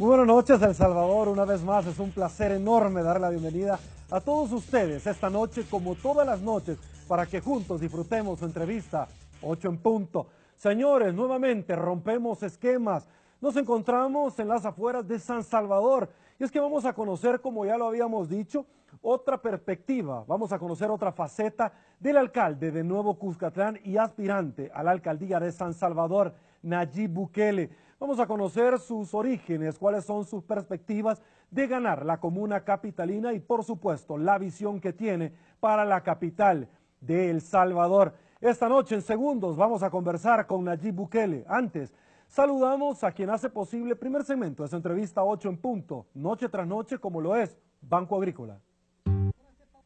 Muy buenas noches, El Salvador. Una vez más, es un placer enorme dar la bienvenida a todos ustedes esta noche, como todas las noches, para que juntos disfrutemos su entrevista 8 en punto. Señores, nuevamente rompemos esquemas. Nos encontramos en las afueras de San Salvador y es que vamos a conocer, como ya lo habíamos dicho, otra perspectiva. Vamos a conocer otra faceta del alcalde de Nuevo Cuscatlán y aspirante a la alcaldía de San Salvador, Nayib Bukele. Vamos a conocer sus orígenes, cuáles son sus perspectivas de ganar la comuna capitalina y por supuesto la visión que tiene para la capital de El Salvador. Esta noche en segundos vamos a conversar con Nayib Bukele. Antes, saludamos a quien hace posible primer segmento de esta entrevista 8 en punto, noche tras noche como lo es Banco Agrícola.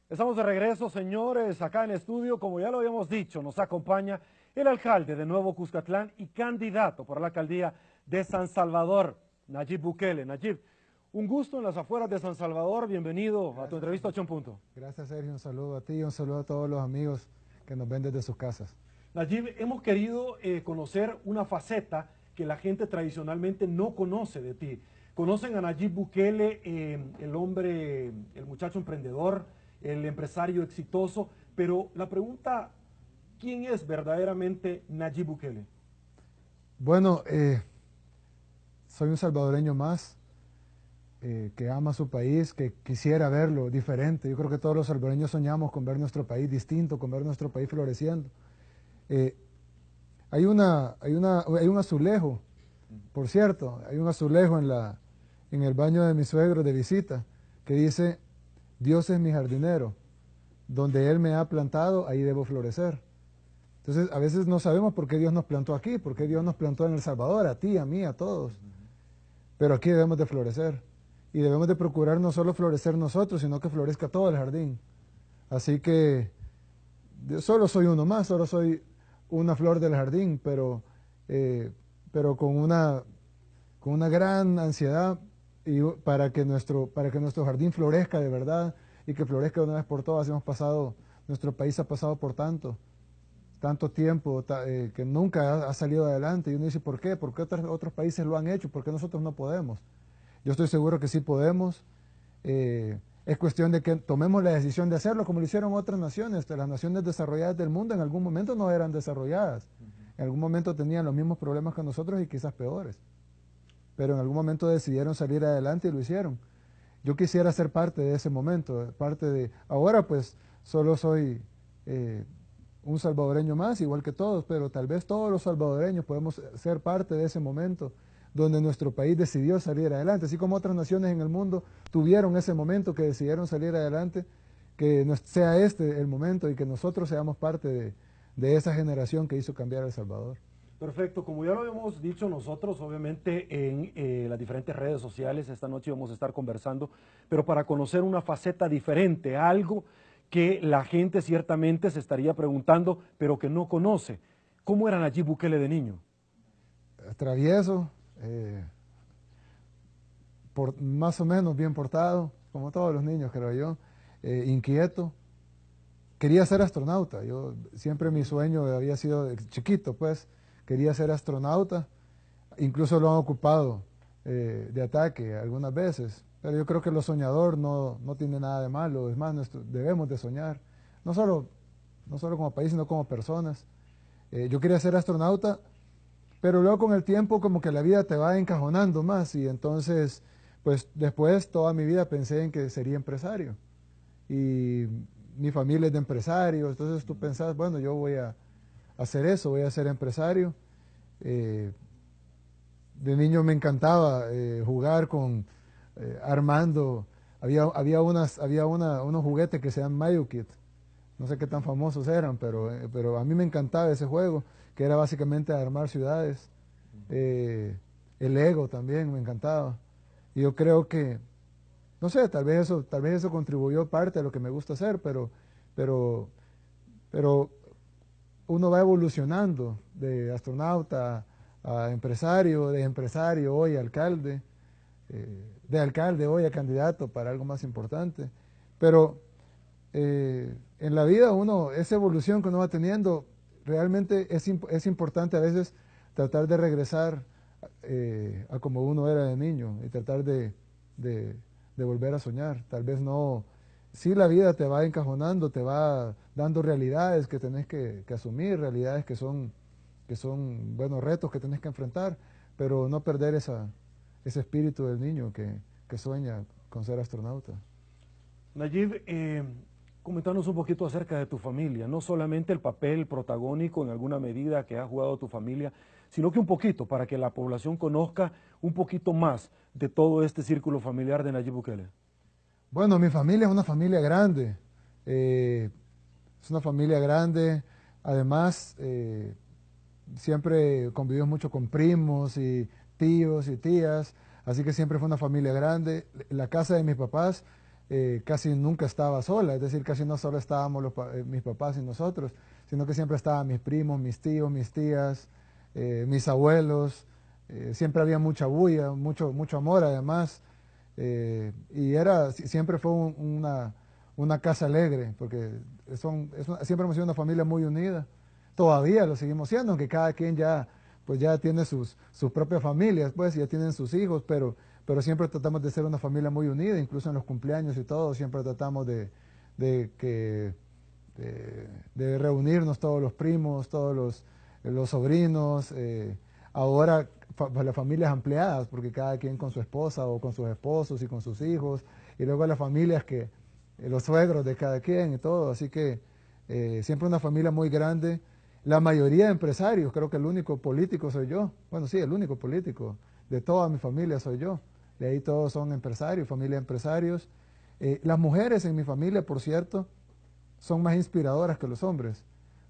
Estamos de regreso, señores, acá en estudio, como ya lo habíamos dicho, nos acompaña el alcalde de Nuevo Cuscatlán y candidato por la alcaldía de San Salvador, Nayib Bukele. Nayib, un gusto en las afueras de San Salvador, bienvenido a tu entrevista 8 en punto. Gracias Sergio, un saludo a ti y un saludo a todos los amigos que nos ven desde sus casas. Nayib, hemos querido eh, conocer una faceta que la gente tradicionalmente no conoce de ti. Conocen a Nayib Bukele, eh, el hombre, el muchacho emprendedor, el empresario exitoso, pero la pregunta, ¿quién es verdaderamente Nayib Bukele? Bueno, eh, soy un salvadoreño más eh, que ama su país, que quisiera verlo diferente. Yo creo que todos los salvadoreños soñamos con ver nuestro país distinto, con ver nuestro país floreciendo. Eh, hay, una, hay, una, hay un azulejo, por cierto, hay un azulejo en, la, en el baño de mi suegro de visita que dice, Dios es mi jardinero, donde Él me ha plantado, ahí debo florecer. Entonces, a veces no sabemos por qué Dios nos plantó aquí, por qué Dios nos plantó en El Salvador, a ti, a mí, a todos. Pero aquí debemos de florecer. Y debemos de procurar no solo florecer nosotros, sino que florezca todo el jardín. Así que yo solo soy uno más, solo soy una flor del jardín, pero, eh, pero con, una, con una gran ansiedad y para, que nuestro, para que nuestro jardín florezca de verdad y que florezca una vez por todas. Hemos pasado, nuestro país ha pasado por tanto tanto tiempo eh, que nunca ha, salido adelante. Y uno dice, ¿por qué? ¿Por qué otros, otros países lo han hecho? ¿Por qué nosotros no podemos? Yo estoy seguro que sí podemos. Eh, es cuestión de que tomemos la decisión de hacerlo, como lo hicieron otras naciones. Las naciones desarrolladas del mundo en algún momento no eran desarrolladas. En algún momento tenían los mismos problemas que nosotros y quizás peores. Pero en algún momento decidieron salir adelante y lo hicieron. Yo quisiera ser parte de ese momento, parte de... Ahora pues solo soy eh, un salvadoreño más, igual que todos, pero tal vez todos los salvadoreños podemos ser parte de ese momento donde nuestro país decidió salir adelante, así como otras naciones en el mundo tuvieron ese momento que decidieron salir adelante, que sea este el momento y que nosotros seamos parte de, esa generación que hizo cambiar El Salvador. Perfecto, como ya lo hemos dicho nosotros, obviamente en eh, las diferentes redes sociales, esta noche vamos a estar conversando, pero para conocer una faceta diferente, algo que la gente ciertamente se estaría preguntando, pero que no conoce. ¿Cómo era Nayib Bukele de niño? Travieso, eh, por, más o menos bien portado, como todos los niños creo yo, eh, inquieto. Quería ser astronauta, yo siempre mi sueño había sido chiquito, pues quería ser astronauta, incluso lo han ocupado eh, de ataque algunas veces, pero yo creo que lo soñador no, no tiene nada de malo, es más, debemos de soñar, no solo, no solo como país, sino como personas. Eh, yo quería ser astronauta, pero luego con el tiempo como que la vida te va encajonando más y entonces, pues después toda mi vida pensé en que sería empresario. Y mi familia es de empresarios, entonces tú pensás, bueno, yo voy a hacer eso, voy a ser empresario. Eh, de niño me encantaba eh, jugar con eh, armando, había, había, unas, había una, unos juguetes que se llaman Mayo Kit, no sé qué tan famosos eran, pero, eh, pero a mí me encantaba ese juego, que era básicamente armar ciudades. Eh, el Lego también me encantaba. Y yo creo que, no sé, tal vez eso, tal vez eso contribuyó parte de lo que me gusta hacer, pero, pero, pero uno va evolucionando de astronauta a empresario, de empresario hoy alcalde. Eh, de alcalde hoy a candidato para algo más importante. Pero eh, en la vida uno, esa evolución que uno va teniendo, realmente es, es importante a veces tratar de regresar eh, a como uno era de niño y tratar de, de, volver a soñar. Tal vez no, sí la vida te va encajonando, te va dando realidades que tenés que, asumir, realidades que son, que son buenos retos que tenés que enfrentar, pero no perder esa, ese espíritu del niño que, que sueña con ser astronauta. Nayib, eh, Comentanos un poquito acerca de tu familia, no solamente el papel protagónico en alguna medida que ha jugado tu familia, sino que un poquito para que la población conozca un poquito más de todo este círculo familiar de Nayib Bukele. Bueno, mi familia es una familia grande, eh, es una familia grande, además eh, siempre convivimos mucho con primos y tíos y tías, así que siempre fue una familia grande. La casa de mis papás eh, casi nunca estaba sola, es decir, casi no solo estábamos eh, mis papás y nosotros, sino que siempre estaban mis primos, mis tíos, mis tías, eh, mis abuelos, siempre había mucha bulla, mucho, mucho amor además, y era, siempre fue una, una, casa alegre, porque son, siempre hemos sido una familia muy unida, todavía lo seguimos siendo, aunque cada quien ya, pues ya tiene sus, sus propias familias, pues ya tienen sus hijos, pero pero siempre tratamos de ser una familia muy unida, incluso en los cumpleaños y todo, siempre tratamos de, que, de, reunirnos todos los primos, todos los, los sobrinos, eh, ahora las familias ampliadas, porque cada quien con su esposa o con sus esposos y con sus hijos, y luego las familias que, eh, los suegros de cada quien y todo, así que eh, siempre una familia muy grande, la mayoría de empresarios, creo que el único político soy yo, bueno sí, el único político de toda mi familia soy yo de ahí todos son empresarios, familia de empresarios. Eh, las mujeres en mi familia, por cierto, son más inspiradoras que los hombres.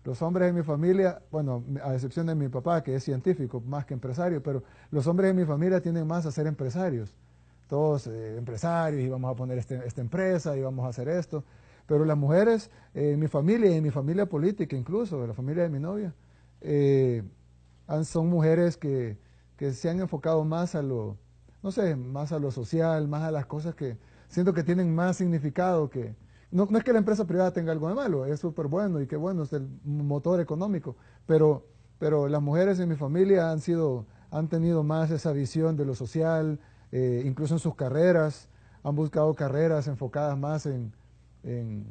Los hombres en mi familia, bueno, a excepción de mi papá, que es científico más que empresario, pero los hombres en mi familia tienen más a ser empresarios. Todos eh, empresarios, y vamos a poner este, esta empresa, y vamos a hacer esto. Pero las mujeres eh, en mi familia, y en mi familia política incluso, de la familia de mi novia, son mujeres que, que se han enfocado más a lo, no sé, más a lo social, más a las cosas que siento que tienen más significado que... No, es que la empresa privada tenga algo de malo, es súper bueno y qué bueno, es el motor económico, pero, pero las mujeres en mi familia han sido, han tenido más esa visión de lo social, eh, incluso en sus carreras, han buscado carreras enfocadas más en, en,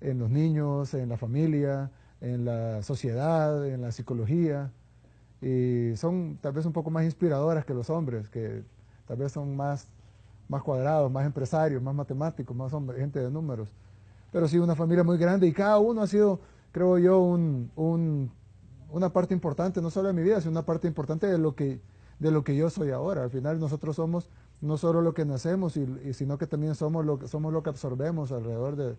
en los niños, en la familia, en la sociedad, en la psicología, y son tal vez un poco más inspiradoras que los hombres, que tal vez son más, más cuadrados, más empresarios, más matemáticos, más hombres, gente de números. Pero sí, una familia muy grande y cada uno ha sido, creo yo, un, una parte importante, no solo de mi vida, sino una parte importante de lo que, de lo que yo soy ahora. Al final nosotros somos no solo lo que nacemos, y, sino que también somos lo, que, somos lo que absorbemos alrededor de,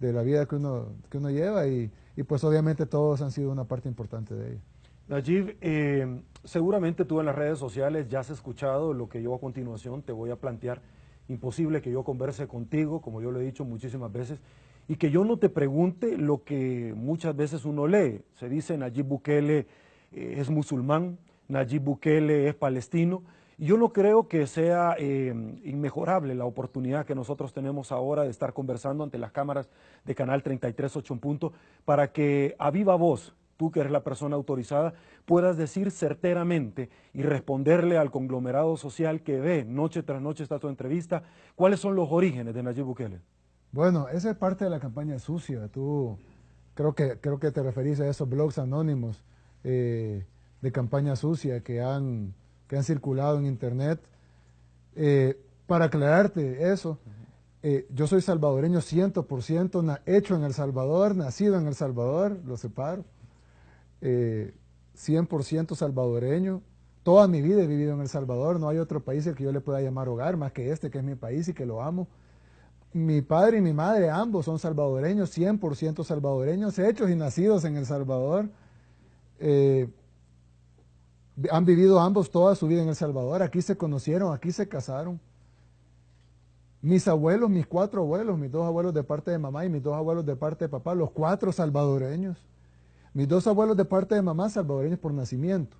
de la vida que uno, que uno lleva y, pues obviamente todos han sido una parte importante de ella. Najib, eh, seguramente tú en las redes sociales ya has escuchado lo que yo a continuación te voy a plantear. Imposible que yo converse contigo, como yo lo he dicho muchísimas veces, y que yo no te pregunte lo que muchas veces uno lee. Se dice Nayib Bukele eh, es musulmán, Nayib Bukele es palestino, yo no creo que sea eh, inmejorable la oportunidad que nosotros tenemos ahora de estar conversando ante las cámaras de Canal 33 8 punto para que a viva voz tú que eres la persona autorizada, puedas decir certeramente y responderle al conglomerado social que ve noche tras noche esta tu entrevista, cuáles son los orígenes de Nayib Bukele. Bueno, esa es parte de la campaña sucia. Tú creo que, creo que te referís a esos blogs anónimos eh, de campaña sucia que han, que han circulado en internet. Eh, para aclararte eso, eh, yo soy salvadoreño 100%, hecho en El Salvador, nacido en El Salvador, lo separo. 100% eh, salvadoreño. Toda mi vida he vivido en El Salvador, no hay otro país al que yo le pueda llamar hogar más que este, que es mi país y que lo amo. Mi padre y mi madre, ambos son salvadoreños, 100% salvadoreños, hechos y nacidos en El Salvador. Eh, han vivido ambos toda su vida en El Salvador, aquí se conocieron, aquí se casaron. Mis abuelos, mis cuatro abuelos, mis dos abuelos de parte de mamá y mis dos abuelos de parte de papá, los cuatro salvadoreños. Mis dos abuelos de parte de mamá salvadoreños por nacimiento,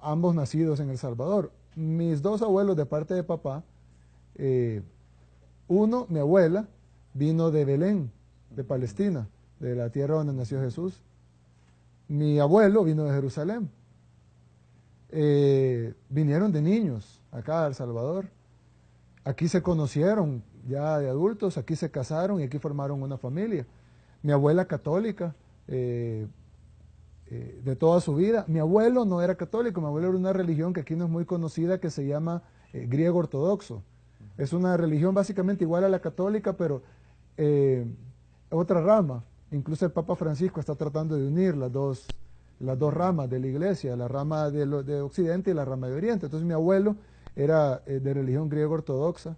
ambos nacidos en El Salvador. Mis dos abuelos de parte de papá, eh, uno, mi abuela, vino de Belén, de Palestina, de la tierra donde nació Jesús. Mi abuelo vino de Jerusalén. Eh, vinieron de niños acá a El Salvador. Aquí se conocieron ya de adultos, aquí se casaron y aquí formaron una familia. Mi abuela católica, eh, eh, de toda su vida. Mi abuelo no era católico, mi abuelo era una religión que aquí no es muy conocida que se llama griego ortodoxo. Es una religión básicamente igual a la católica, pero otra rama. Incluso el Papa Francisco está tratando de unir las dos, las dos ramas de la iglesia, la rama de, de Occidente y la rama de Oriente. Entonces mi abuelo era eh, de religión griego ortodoxa.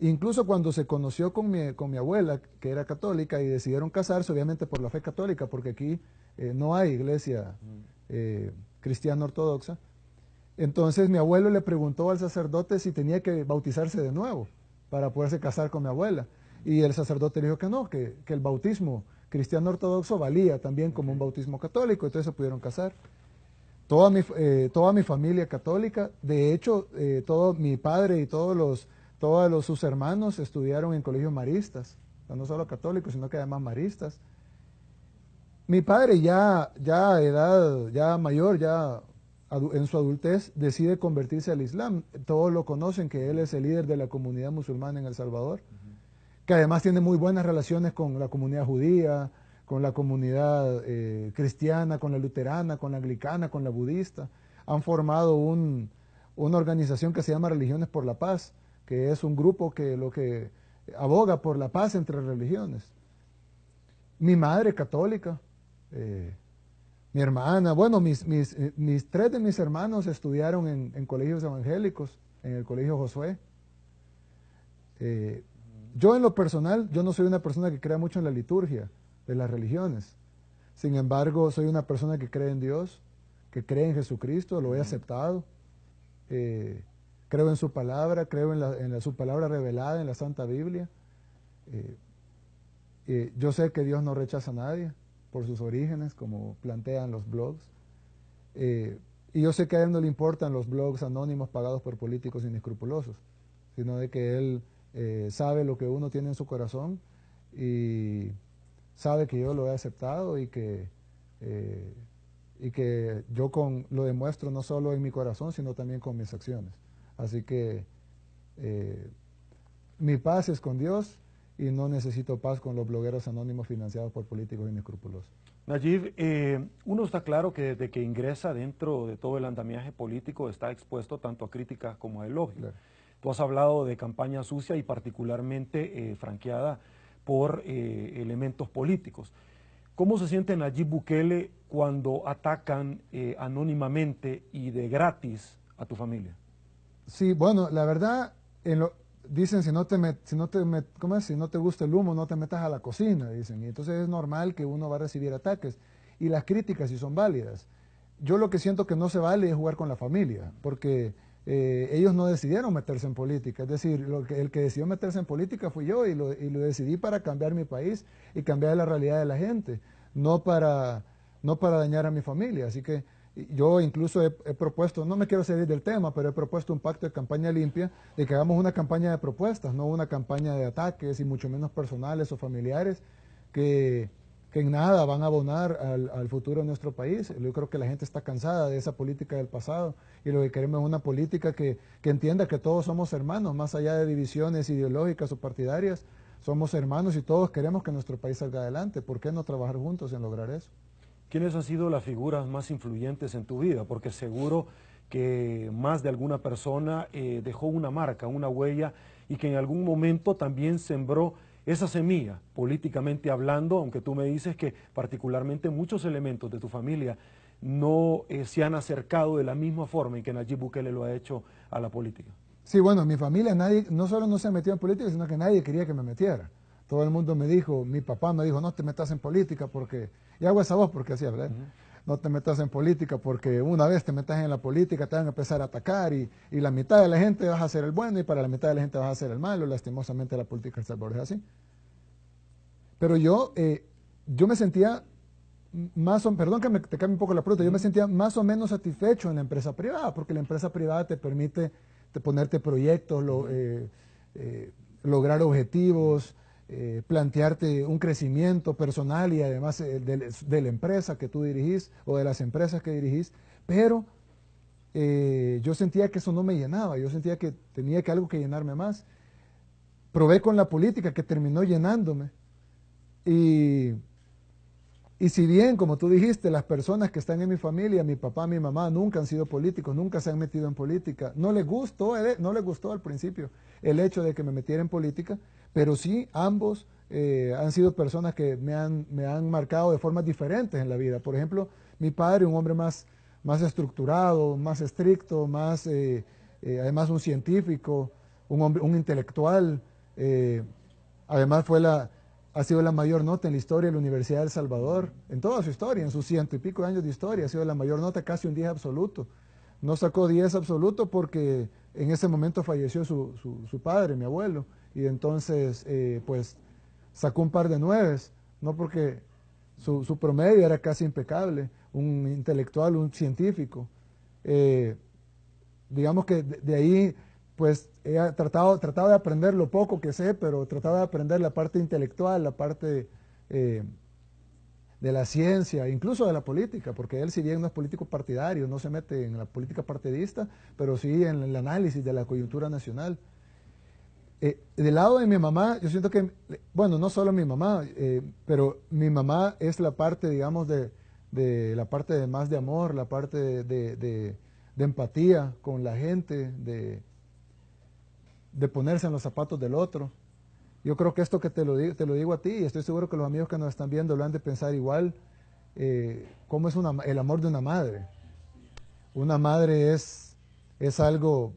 Incluso cuando se conoció con mi, con mi, abuela, que era católica, y decidieron casarse, obviamente por la fe católica, porque aquí eh, no hay iglesia eh, cristiana ortodoxa, entonces mi abuelo le preguntó al sacerdote si tenía que bautizarse de nuevo para poderse casar con mi abuela. Y el sacerdote le dijo que no, que, que el bautismo cristiano ortodoxo valía también como un bautismo católico, entonces se pudieron casar. Toda mi, eh, toda mi familia católica, de hecho, eh, todo mi padre y todos los, todos los, sus hermanos estudiaron en colegios maristas, no solo católicos, sino que además maristas. Mi padre ya, ya a edad, ya mayor, ya en su adultez, decide convertirse al Islam. Todos lo conocen que él es el líder de la comunidad musulmana en El Salvador que además tiene muy buenas relaciones con la comunidad judía, con la comunidad eh, cristiana, con la luterana, con la anglicana, con la budista. Han formado una organización que se llama Religiones por la Paz, que es un grupo que lo que aboga por la paz entre religiones. Mi madre católica, eh, mi hermana, bueno, eh, mis, tres de mis hermanos estudiaron en, colegios evangélicos, en el colegio Josué. Yo en lo personal, yo no soy una persona que crea mucho en la liturgia de las religiones. Sin embargo, soy una persona que cree en Dios, que cree en Jesucristo, lo he aceptado. Eh, creo en su palabra, creo en, su palabra revelada en la Santa Biblia. Eh, eh, yo sé que Dios no rechaza a nadie por sus orígenes, como plantean los blogs. y yo sé que a Él no le importan los blogs anónimos pagados por políticos inescrupulosos, sino de que Él eh, sabe lo que uno tiene en su corazón y sabe que yo lo he aceptado y que, eh, y que yo con, lo demuestro no solo en mi corazón, sino también con mis acciones. Así que eh, mi paz es con Dios y no necesito paz con los blogueros anónimos financiados por políticos inescrupulosos. Nayib, uno está claro que desde que ingresa dentro de todo el andamiaje político está expuesto tanto a críticas como a elogios. Tú has hablado de campaña sucia y particularmente eh, franqueada por eh, elementos políticos. ¿Cómo se siente Nayib Bukele cuando atacan eh, anónimamente y de gratis a tu familia? Sí, bueno, la verdad, dicen si no te, si no te ¿cómo es? si no te gusta el humo, no te metas a la cocina, dicen. Y entonces es normal que uno va a recibir ataques. Y las críticas si son válidas. Yo lo que siento que no se vale es jugar con la familia, porque eh, ellos no decidieron meterse en política, es decir, el que decidió meterse en política fui yo y lo, decidí para cambiar mi país y cambiar la realidad de la gente, no para, no para dañar a mi familia. Así que yo incluso he, propuesto, no me quiero salir del tema, pero he propuesto un pacto de campaña limpia de que hagamos una campaña de propuestas, no una campaña de ataques y mucho menos personales o familiares que que en nada van a abonar al, futuro de nuestro país. Yo creo que la gente está cansada de esa política del pasado y lo que queremos es una política que, entienda que todos somos hermanos, más allá de divisiones ideológicas o partidarias, somos hermanos y todos queremos que nuestro país salga adelante. ¿Por qué no trabajar juntos en lograr eso? ¿Quiénes han sido las figuras más influyentes en tu vida? Porque seguro que más de alguna persona eh, dejó una marca, una huella y que en algún momento también sembró esa semilla, políticamente hablando, aunque tú me dices que particularmente muchos elementos de tu familia no eh, se han acercado de la misma forma en que Nayib Bukele lo ha hecho a la política. Sí, bueno, mi familia nadie, no solo no se ha metido en política, sino que nadie quería que me metiera. Todo el mundo me dijo, mi papá me dijo, no te metas en política porque, y hago esa voz porque así hablé, no te metas en política porque una vez te metas en la política te van a empezar a atacar y, la mitad de la gente vas a ser el bueno y para la mitad de la gente vas a ser el malo. Lastimosamente la política de Salvador es así. Pero yo, eh, yo me sentía más o, perdón que me, te cambie un poco la pregunta, yo me sentía más o menos satisfecho en la empresa privada, porque la empresa privada te permite ponerte proyectos, eh, eh, lograr objetivos, eh, plantearte un crecimiento personal y además eh, de, la empresa que tú dirigís o de las empresas que dirigís, pero eh, yo sentía que eso no me llenaba, yo sentía que tenía que algo que llenarme más. Probé con la política que terminó llenándome. Y, y si bien, como tú dijiste, las personas que están en mi familia, mi papá, mi mamá, nunca han sido políticos, nunca se han metido en política, no les gustó, no les gustó al principio el hecho de que me metiera en política, pero sí ambos eh, han sido personas que me han, me han marcado de formas diferentes en la vida. Por ejemplo, mi padre, un hombre más, más estructurado, más estricto, más, eh, eh, además un científico, un, intelectual. además fue la, ha sido la mayor nota en la historia de la Universidad de El Salvador, en toda su historia, en sus ciento y pico de años de historia, ha sido la mayor nota, casi un 10 absoluto. No sacó 10 absoluto porque en ese momento falleció su, su padre, mi abuelo, y entonces, pues, sacó un par de nueves, no porque su, promedio era casi impecable, un intelectual, un científico. Eh, digamos que de, ahí, pues he tratado, tratado de aprender lo poco que sé, pero trataba de aprender la parte intelectual, la parte eh, de la ciencia, incluso de la política, porque él si bien no es político partidario, no se mete en la política partidista, pero sí en el análisis de la coyuntura nacional. Eh, del lado de mi mamá, yo siento que, bueno, no solo mi mamá, eh, pero mi mamá es la parte, digamos, de, la parte de más de amor, la parte de, empatía con la gente, de, de ponerse en los zapatos del otro. Yo creo que esto que te lo, digo, te lo digo a ti, y estoy seguro que los amigos que nos están viendo lo han de pensar igual, eh, cómo es el amor de una madre. Una madre es, es algo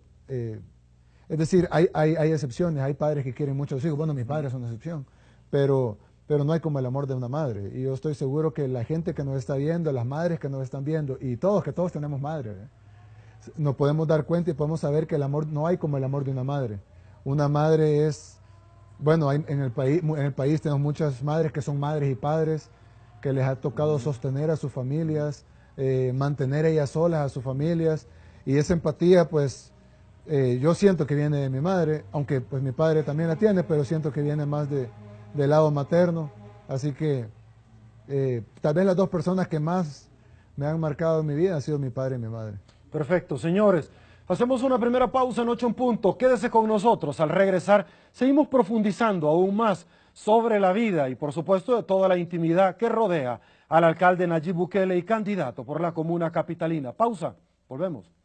es decir, hay, hay, hay, excepciones, hay padres que quieren mucho a sus hijos. Bueno, mis padres son una excepción, pero, pero no hay como el amor de una madre. Y yo estoy seguro que la gente que nos está viendo, las madres que nos están viendo, y todos, que todos tenemos madre, ¿eh? nos podemos dar cuenta y podemos saber que el amor no hay como el amor de una madre. Una madre es, bueno, en, el país, en el país tenemos muchas madres que son madres y padres, que les ha tocado sostener a sus familias, eh, mantener ellas solas a sus familias, y esa empatía, pues, eh, yo siento que viene de mi madre, aunque pues mi padre también la tiene, pero siento que viene más de, del lado materno. Así que eh, tal vez las dos personas que más me han marcado en mi vida han sido mi padre y mi madre. Perfecto, señores. Hacemos una primera pausa en ocho en punto. Quédese con nosotros. Al regresar, seguimos profundizando aún más sobre la vida y, por supuesto, de toda la intimidad que rodea al alcalde Nayib Bukele y candidato por la comuna capitalina. Pausa. Volvemos.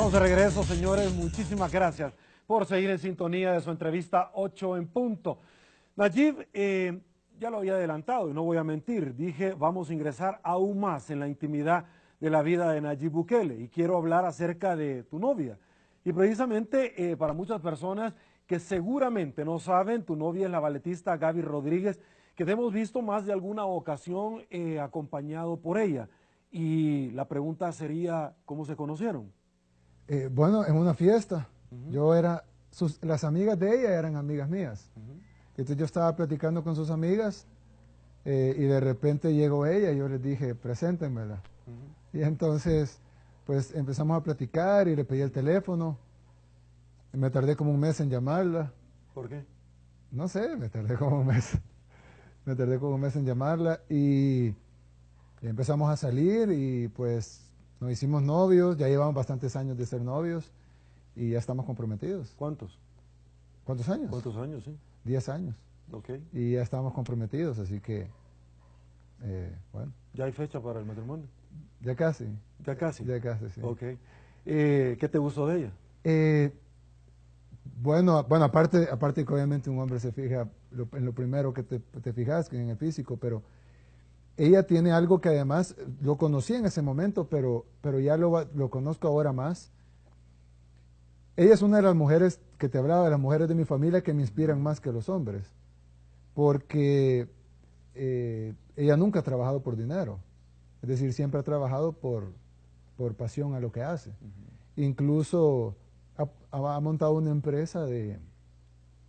Estamos de regreso, señores. Muchísimas gracias por seguir en sintonía de su entrevista 8 en punto. Nayib, eh, ya lo había adelantado y no voy a mentir, dije vamos a ingresar aún más en la intimidad de la vida de Nayib Bukele y quiero hablar acerca de tu novia. Y precisamente eh, para muchas personas que seguramente no saben, tu novia es la balletista Gaby Rodríguez, que te hemos visto más de alguna ocasión eh, acompañado por ella. Y la pregunta sería, ¿cómo se conocieron? Eh, bueno, en una fiesta. Yo era, las amigas de ella eran amigas mías. Entonces yo estaba platicando con sus amigas eh, y de repente llegó ella y yo les dije, preséntenmela. Y entonces, pues empezamos a platicar y le pedí el teléfono. Y me tardé como un mes en llamarla. ¿Por qué? No sé, me tardé como un mes. me tardé como un mes en llamarla y, y empezamos a salir y pues nos hicimos novios, ya llevamos bastantes años de ser novios y ya estamos comprometidos. ¿Cuántos? ¿Cuántos años? ¿Cuántos años, sí? Diez años. Ok. Y ya estamos comprometidos, así que, eh, bueno. ¿Ya hay fecha para el matrimonio? Ya casi. ¿Ya casi? Ya casi, sí. Ok. Eh, ¿Qué te gustó de ella? Eh, bueno, bueno aparte, aparte que obviamente un hombre se fija en lo primero que te, te fijas, en el físico, pero ella tiene algo que además lo conocí en ese momento, pero, pero ya lo, lo, conozco ahora más. Ella es una de las mujeres que te hablaba, de las mujeres de mi familia que me inspiran más que los hombres, porque eh, ella nunca ha trabajado por dinero, es decir, siempre ha trabajado por, por pasión a lo que hace. Incluso ha, ha, montado una empresa de,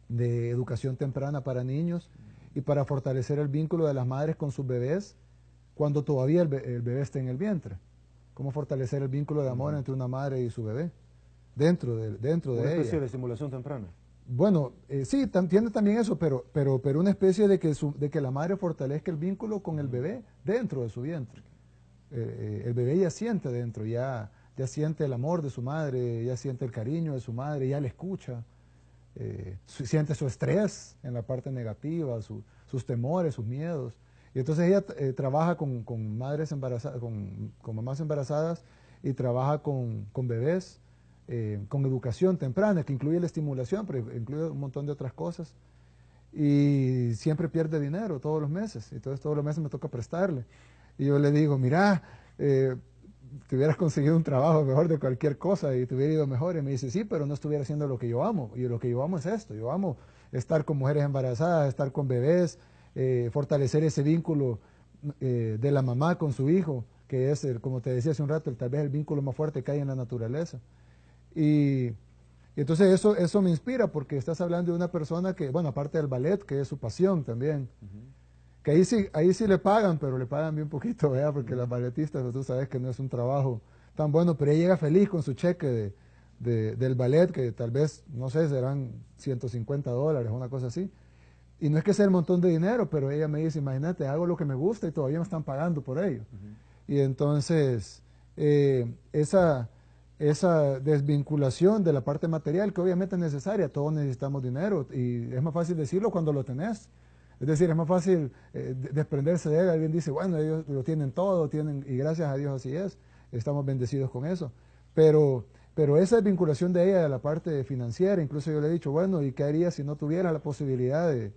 de educación temprana para niños y para fortalecer el vínculo de las madres con sus bebés cuando todavía el, bebé está en el vientre. Cómo fortalecer el vínculo de amor entre una madre y su bebé dentro de, dentro de una especie de estimulación temprana. Bueno, eh, sí, tiene también eso, pero, pero, pero una especie de que, de que la madre fortalezca el vínculo con el bebé dentro de su vientre. Eh, el bebé ya siente dentro, ya, ya siente el amor de su madre, ya siente el cariño de su madre, ya le escucha, eh, siente su estrés en la parte negativa, sus temores, sus miedos. Y entonces ella eh, trabaja con, madres embarazadas, con, mamás embarazadas y trabaja con, bebés, eh, con educación temprana, que incluye la estimulación, pero incluye un montón de otras cosas. Y siempre pierde dinero todos los meses, entonces todos los meses me toca prestarle. Y yo le digo, mira, eh, te hubieras conseguido un trabajo mejor de cualquier cosa y te hubiera ido mejor. Y me dice, sí, pero no estuviera haciendo lo que yo amo. Y lo que yo amo es esto. Yo amo estar con mujeres embarazadas, estar con bebés, eh, fortalecer ese vínculo eh, de la mamá con su hijo, que es, el, como te decía hace un rato, tal vez el vínculo más fuerte que hay en la naturaleza. Y, entonces eso, eso me inspira porque estás hablando de una persona que, bueno, aparte del ballet, que es su pasión también, que ahí sí, ahí sí le pagan, pero le pagan bien poquito, ¿verdad? porque las balletistas, pues, tú sabes que no es un trabajo tan bueno, pero ella llega feliz con su cheque de, del ballet, que tal vez, no sé, serán 150 dólares, una cosa así. Y no es que sea el montón de dinero, pero ella me dice, imagínate, hago lo que me gusta y todavía me están pagando por ello. Y entonces, eh, esa, esa desvinculación de la parte material, que obviamente es necesaria, todos necesitamos dinero, y es más fácil decirlo cuando lo tenés. Es decir, es más fácil eh, desprenderse de él. Alguien dice, bueno, ellos lo tienen todo, tienen, y gracias a Dios así es, estamos bendecidos con eso. Pero, pero esa desvinculación de ella de la parte financiera, incluso yo le he dicho, bueno, ¿y qué haría si no tuviera la posibilidad de,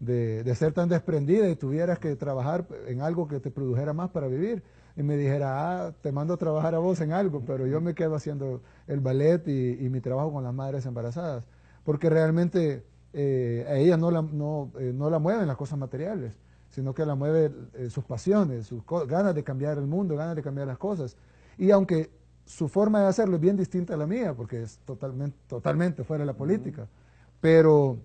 de, ser tan desprendida y tuvieras que trabajar en algo que te produjera más para vivir. Y me dijera, ah, te mando a trabajar a vos en algo, pero yo me quedo haciendo el ballet y, mi trabajo con las madres embarazadas. Porque realmente eh, a ella no la, no, eh, no la mueven las cosas materiales, sino que la mueven eh, sus pasiones, sus ganas de cambiar el mundo, ganas de cambiar las cosas. Y aunque su forma de hacerlo es bien distinta a la mía, porque es totalmente, totalmente fuera de la política, pero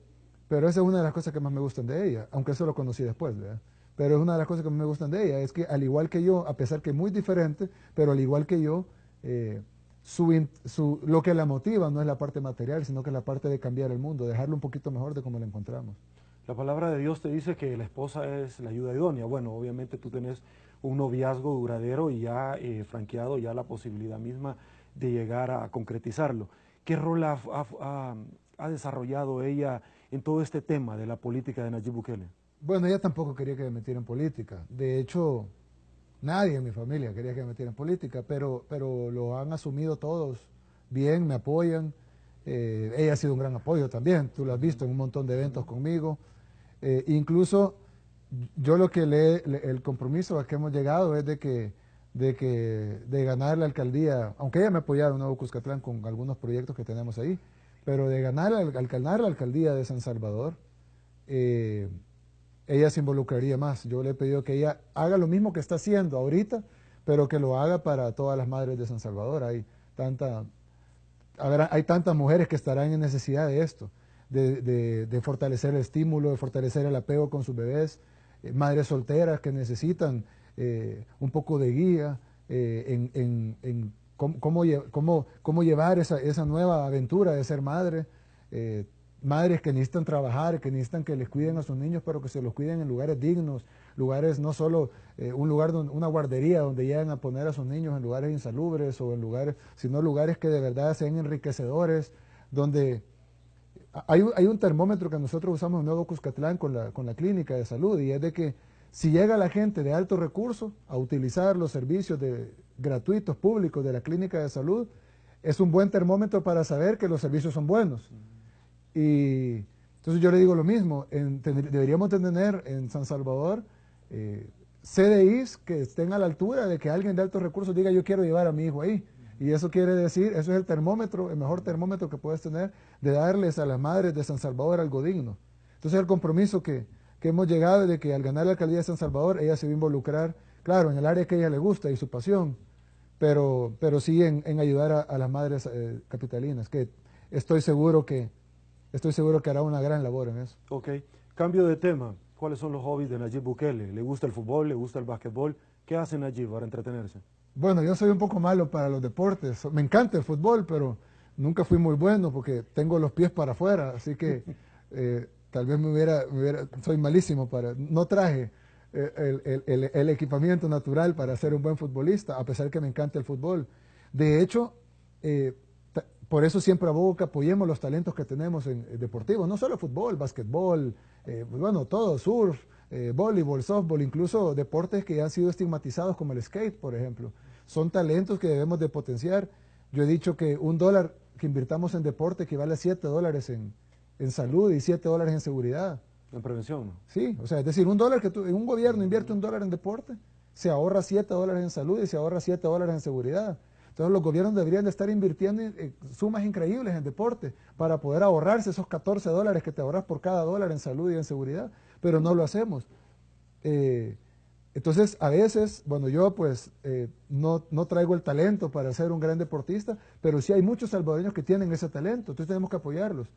pero esa es una de las cosas que más me gustan de ella, aunque eso lo conocí después, ¿verdad? Pero es una de las cosas que más me gustan de ella, es que al igual que yo, a pesar que muy diferente, pero al igual que yo, eh, su, lo que la motiva no es la parte material, sino que es la parte de cambiar el mundo, dejarlo un poquito mejor de como lo encontramos. La palabra de Dios te dice que la esposa es la ayuda idónea. Bueno, obviamente tú tenés un noviazgo duradero y ya eh, franqueado ya la posibilidad misma de llegar a concretizarlo. ¿Qué rol ha desarrollado ella en todo este tema de la política de Nayib Bukele? Bueno, ella tampoco quería que me metiera en política. De hecho, nadie en mi familia quería que me metiera en política, pero, pero lo han asumido todos bien, me apoyan. Eh, ella ha sido un gran apoyo también, tú lo has visto en un montón de eventos conmigo. Eh, incluso yo lo que le, el compromiso a que hemos llegado es de que, de que de ganar la alcaldía, aunque ella me ha apoyado en Nuevo Cuscatlán con algunos proyectos que tenemos ahí, pero de ganar, al, ganar la alcaldía de San Salvador, eh, ella se involucraría más. Yo le he pedido que ella haga lo mismo que está haciendo ahorita, pero que lo haga para todas las madres de San Salvador. Hay, tanta, hay tantas mujeres que estarán en necesidad de esto, de, fortalecer el estímulo, de fortalecer el apego con sus bebés, eh, madres solteras que necesitan eh, un poco de guía en, en cómo, cómo, llevar esa, esa, nueva aventura de ser madre. Eh, madres que necesitan trabajar, que necesitan que les cuiden a sus niños, pero que se los cuiden en lugares dignos, lugares no solo eh, un lugar, donde, una guardería donde llegan a poner a sus niños en lugares insalubres o en lugares, sino lugares que de verdad sean enriquecedores, donde hay, hay un termómetro que nosotros usamos en Nuevo Cuscatlán con la, con la clínica de salud y es de que si llega la gente de alto recurso a utilizar los servicios de, gratuitos públicos de la clínica de salud, es un buen termómetro para saber que los servicios son buenos. Y entonces yo le digo lo mismo, deberíamos tener en San Salvador eh, CDIs que estén a la altura de que alguien de altos recursos diga yo quiero llevar a mi hijo ahí. Y eso quiere decir, eso es el termómetro, el mejor termómetro que puedes tener de darles a las madres de San Salvador algo digno. Entonces el compromiso que, que hemos llegado de que al ganar la alcaldía de San Salvador, ella se va a involucrar claro, en el área que a ella le gusta y su pasión, pero, pero sí en, ayudar a, las madres eh, capitalinas, que estoy seguro que, estoy seguro que hará una gran labor en eso. Ok, cambio de tema. ¿cuáles son los hobbies de Nayib Bukele? ¿Le gusta el fútbol? ¿Le gusta el básquetbol? ¿Qué hace Nayib para entretenerse? Bueno, yo soy un poco malo para los deportes. Me encanta el fútbol, pero nunca fui muy bueno porque tengo los pies para afuera, así que eh, tal vez me hubiera, soy malísimo para, no traje eh, el, equipamiento natural para ser un buen futbolista, a pesar que me encanta el fútbol. De hecho, eh, por eso siempre abogo que apoyemos los talentos que tenemos en, deportivos, no solo fútbol, básquetbol, pues bueno, todo, surf, voleibol, softball, incluso deportes que han sido estigmatizados como el skate, por ejemplo. Son talentos que debemos de potenciar. Yo he dicho que un dólar que invirtamos en deporte equivale a 7 dólares en, salud y 7 dólares en seguridad. En prevención. Sí, o sea, es decir, un dólar que un gobierno invierte un dólar en deporte, se ahorra 7 dólares en salud y se ahorra 7 dólares en seguridad. Entonces los gobiernos deberían de estar invirtiendo sumas increíbles en deporte para poder ahorrarse esos 14 dólares que te ahorras por cada dólar en salud y en seguridad, pero no lo hacemos. Eh, entonces, a veces, bueno, yo pues eh, no, traigo el talento para ser un gran deportista, pero sí hay muchos salvadoreños que tienen ese talento, entonces tenemos que apoyarlos.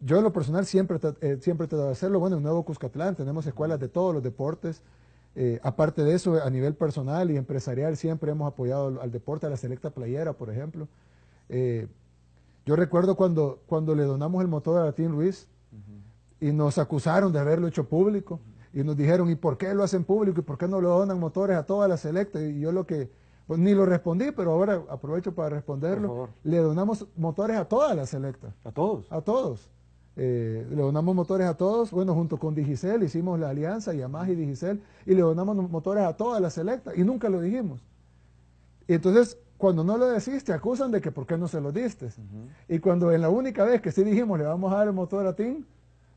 Yo en lo personal siempre, eh, siempre trato de hacerlo, bueno, en Nuevo Cuscatlán tenemos escuelas de todos los deportes, eh, aparte de eso, a nivel personal y empresarial siempre hemos apoyado al, deporte, a la selecta playera, por ejemplo. yo recuerdo cuando, cuando le donamos el motor a la Team Luis y nos acusaron de haberlo hecho público y nos dijeron, ¿y por qué lo hacen público? ¿Y por qué no lo donan motores a todas las selectas? Y yo lo que, pues ni lo respondí, pero ahora aprovecho para responderlo. Le donamos motores a todas las selectas. ¿A todos? A todos. Eh, le donamos motores a todos, bueno, junto con Digicel hicimos la alianza, Yamaha y Digicel, y le donamos motores a todas las selectas, y nunca lo dijimos. Y entonces, cuando no lo decís, te acusan de que por qué no se lo diste. Y cuando en la única vez que sí dijimos, le vamos a dar el motor a TIN,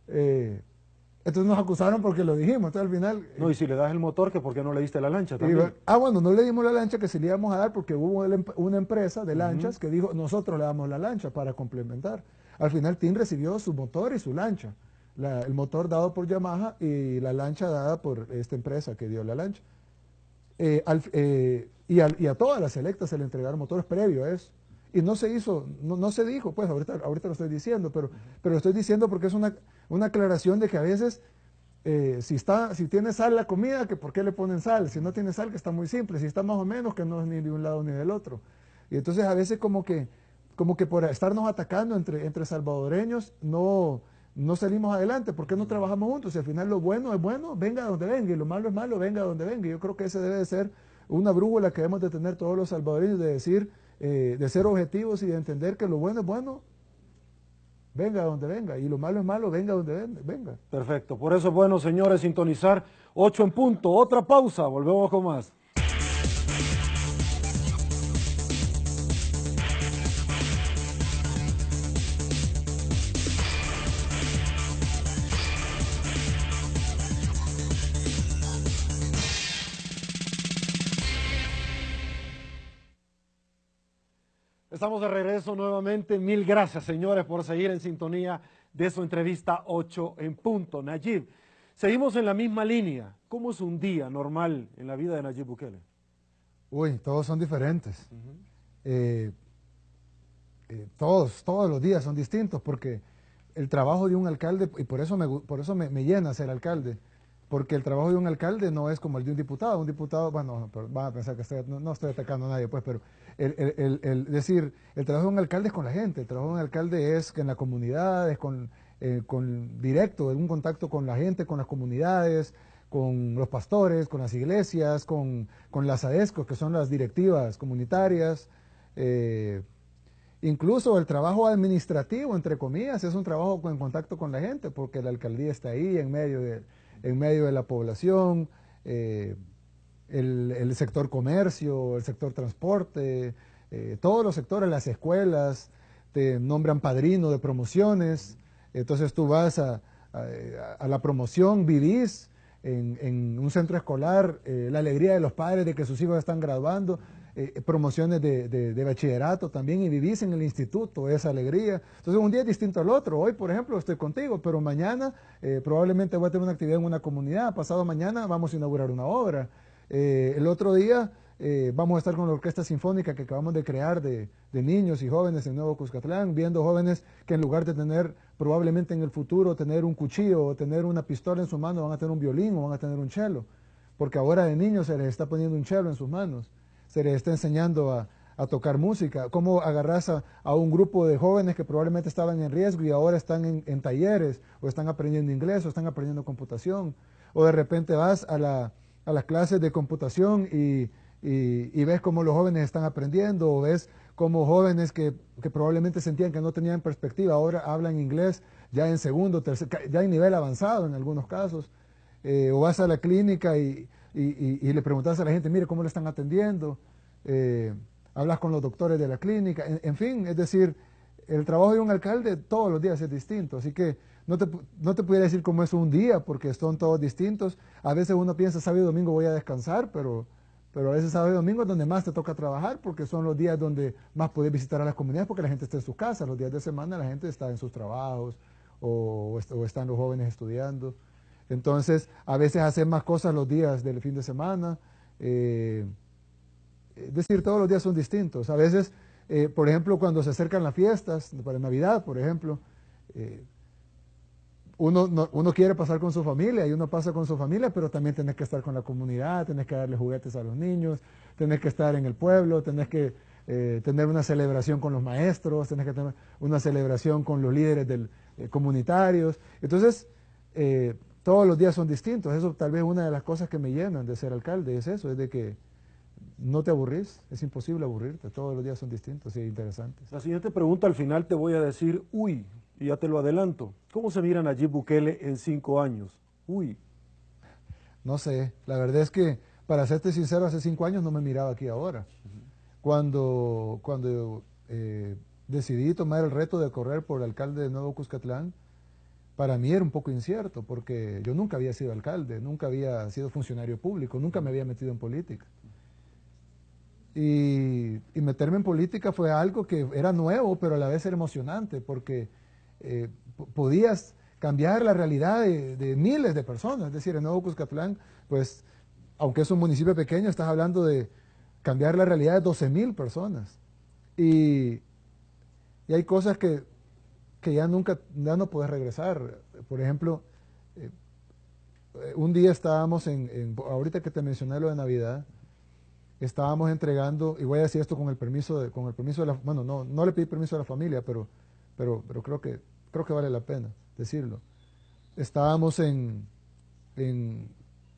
eh, entonces nos acusaron porque lo dijimos. Entonces al final. No, y si le das el motor, que por qué no le diste la lancha también. ah, bueno, no le dimos la lancha que se le íbamos a dar porque hubo una empresa de lanchas que dijo, nosotros le damos la lancha para complementar. Al final TIN recibió su motor y su lancha. el motor dado por Yamaha y la lancha dada por esta empresa que dio la lancha. Eh, eh, y, a todas las selectas se le entregaron motores previo a eso. Y no se hizo, no, se dijo, pues ahorita, ahorita lo estoy diciendo, pero, pero lo estoy diciendo porque es una, una aclaración de que a veces eh, si, está, si tiene sal la comida, que por qué le ponen sal, si no tiene sal, que está muy simple, si está más o menos, que no es ni de un lado ni del otro. Y entonces a veces como que, como que por estarnos atacando entre, entre salvadoreños, no, no salimos adelante, ¿por qué no trabajamos juntos? Si al final lo bueno es bueno, venga donde venga, y lo malo es malo, venga donde venga. Yo creo que ese debe de ser una brújula que debemos de tener todos los salvadoreños, de decir, eh, de ser objetivos y de entender que lo bueno es bueno, venga donde venga, y lo malo es malo, venga donde venga. Perfecto, por eso es bueno, señores, sintonizar 8 en punto. Otra pausa, volvemos con más. Estamos de regreso nuevamente. Mil gracias, señores, por seguir en sintonía de su entrevista 8 en punto. Nayib, seguimos en la misma línea. ¿Cómo es un día normal en la vida de Nayib Bukele? Uy, todos son diferentes. Eh, eh, todos, todos los días son distintos porque el trabajo de un alcalde, y por eso me, por eso me llena ser alcalde, porque el trabajo de un alcalde no es como el de un diputado. Un diputado, bueno, van a pensar que no, estoy atacando a nadie, pues, pero el, decir, el trabajo de un alcalde es con la gente, el trabajo de un alcalde es que en la comunidad, es con, eh, con directo, un contacto con la gente, con las comunidades, con los pastores, con las iglesias, con, las AESCO, que son las directivas comunitarias. Eh, incluso el trabajo administrativo, entre comillas, es un trabajo en contacto con la gente, porque la alcaldía está ahí en medio de en medio de la población, eh, el, sector comercio, el sector transporte, eh, todos los sectores, las escuelas, te nombran padrino de promociones, entonces tú vas a, la promoción, vivís en, un centro escolar, eh, la alegría de los padres de que sus hijos están graduando, eh, promociones de, bachillerato también y vivís en el instituto, esa alegría. Entonces un día es distinto al otro. Hoy, por ejemplo, estoy contigo, pero mañana probablemente voy a tener una actividad en una comunidad, pasado mañana vamos a inaugurar una obra. Eh, el otro día eh, vamos a estar con la Orquesta Sinfónica que acabamos de crear de, niños y jóvenes en Nuevo Cuscatlán, viendo jóvenes que en lugar de tener probablemente en el futuro tener un cuchillo o tener una pistola en su mano, van a tener un violín o van a tener un cello, porque ahora de niños se les está poniendo un cello en sus manos, se les está enseñando a, tocar música, cómo agarras a, un grupo de jóvenes que probablemente estaban en riesgo y ahora están en, talleres o están aprendiendo inglés o están aprendiendo computación, o de repente vas a, la, a las clases de computación y y, ves cómo los jóvenes están aprendiendo, o ves cómo jóvenes que, probablemente sentían que no tenían perspectiva, ahora hablan inglés ya en segundo, tercer, ya en nivel avanzado en algunos casos, eh, o vas a la clínica y, le preguntas a la gente, mire cómo le están atendiendo, eh, hablas con los doctores de la clínica, en, fin, es decir, el trabajo de un alcalde todos los días es distinto, así que no te, no te pudiera decir cómo es un día, porque son todos distintos, a veces uno piensa, sábado y domingo voy a descansar, pero pero a veces sábado y domingo es donde más te toca trabajar porque son los días donde más puedes visitar a las comunidades porque la gente está en sus casas. Los días de semana la gente está en sus trabajos o, están los jóvenes estudiando. Entonces, a veces hacer más cosas los días del fin de semana. Eh, es decir, todos los días son distintos. A veces, eh, por ejemplo, cuando se acercan las fiestas, para Navidad, por ejemplo, eh, uno, uno quiere pasar con su familia y uno pasa con su familia, pero también tenés que estar con la comunidad, tenés que darle juguetes a los niños, tenés que estar en el pueblo, tenés que eh, tener una celebración con los maestros, tenés que tener una celebración con los líderes del, eh, comunitarios. Entonces, eh, todos los días son distintos. Eso tal vez una de las cosas que me llenan de ser alcalde es eso, es de que no te aburrís, es imposible aburrirte, todos los días son distintos y interesantes. La siguiente pregunta al final te voy a decir, uy, y ya te lo adelanto. ¿Cómo se miran allí Bukele en cinco años? Uy. No sé, la verdad es que, para serte sincero, hace cinco años no me miraba aquí ahora. Cuando, cuando eh, decidí tomar el reto de correr por alcalde de Nuevo Cuscatlán, para mí era un poco incierto, porque yo nunca había sido alcalde, nunca había sido funcionario público, nunca me había metido en política. Y, y, meterme en política fue algo que era nuevo, pero a la vez era emocionante, porque eh, podías cambiar la realidad de, miles de personas. Es decir, en Nuevo Cuscatlán, pues, aunque es un municipio pequeño, estás hablando de cambiar la realidad de 12 mil personas. Y, hay cosas que, ya nunca, ya no puedes regresar. Por ejemplo, eh, un día estábamos en, ahorita que te mencioné lo de Navidad, estábamos entregando, y voy a decir esto con el permiso de, con el permiso de la, bueno, no, no le pedí permiso a la familia, pero pero, pero creo, que, creo que vale la pena decirlo. Estábamos en, en,